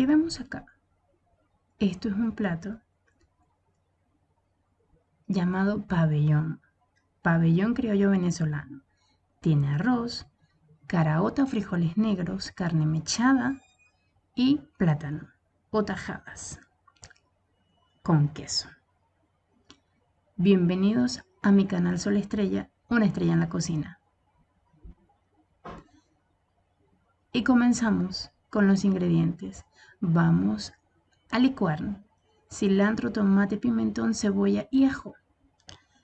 ¿Qué vemos acá? Esto es un plato llamado pabellón. Pabellón criollo venezolano. Tiene arroz, caraota frijoles negros, carne mechada y plátano o tajadas con queso. Bienvenidos a mi canal Sol Estrella, una estrella en la cocina. Y comenzamos con los ingredientes. Vamos a licuar cilantro, tomate, pimentón, cebolla y ajo.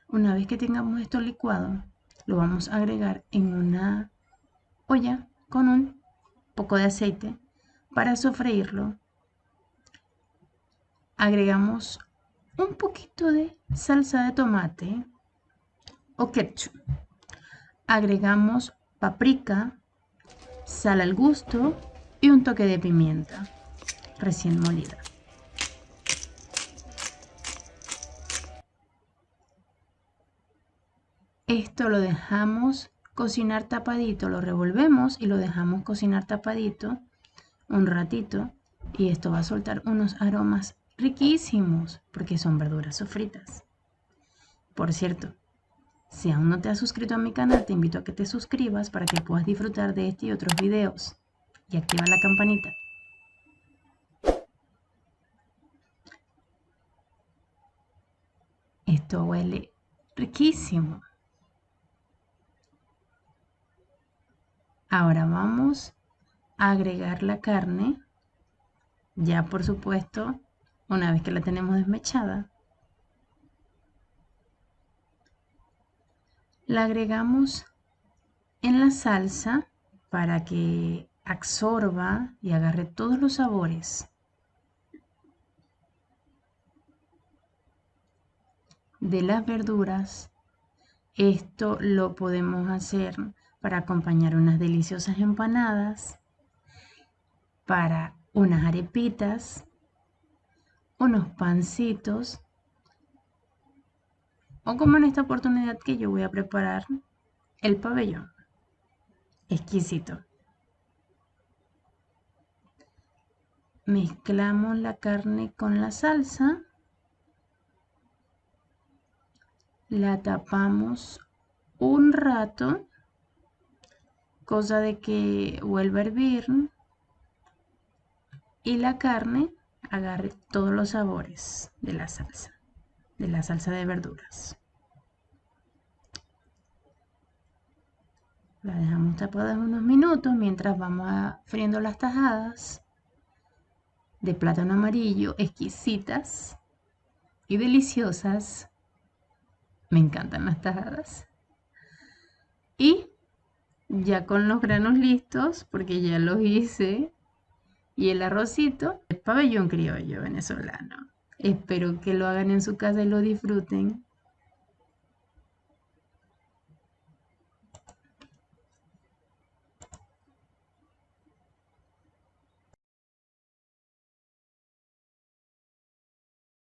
Una vez que tengamos esto licuado, lo vamos a agregar en una olla con un poco de aceite para sofreírlo. Agregamos un poquito de salsa de tomate o ketchup. Agregamos paprika, sal al gusto y un toque de pimienta recién molida. Esto lo dejamos cocinar tapadito, lo revolvemos y lo dejamos cocinar tapadito un ratito y esto va a soltar unos aromas riquísimos porque son verduras sofritas. Por cierto, si aún no te has suscrito a mi canal, te invito a que te suscribas para que puedas disfrutar de este y otros videos y activa la campanita. Esto huele riquísimo. Ahora vamos a agregar la carne, ya por supuesto, una vez que la tenemos desmechada. La agregamos en la salsa para que absorba y agarre todos los sabores. de las verduras. Esto lo podemos hacer para acompañar unas deliciosas empanadas, para unas arepitas, unos pancitos, o como en esta oportunidad que yo voy a preparar el pabellón. Exquisito. Mezclamos la carne con la salsa. La tapamos un rato cosa de que vuelva a hervir y la carne agarre todos los sabores de la salsa, de la salsa de verduras. La dejamos tapada unos minutos mientras vamos a friendo las tajadas de plátano amarillo, exquisitas y deliciosas. Me encantan las tajadas. Y ya con los granos listos, porque ya los hice, y el arrocito, el pabellón criollo venezolano. Espero que lo hagan en su casa y lo disfruten.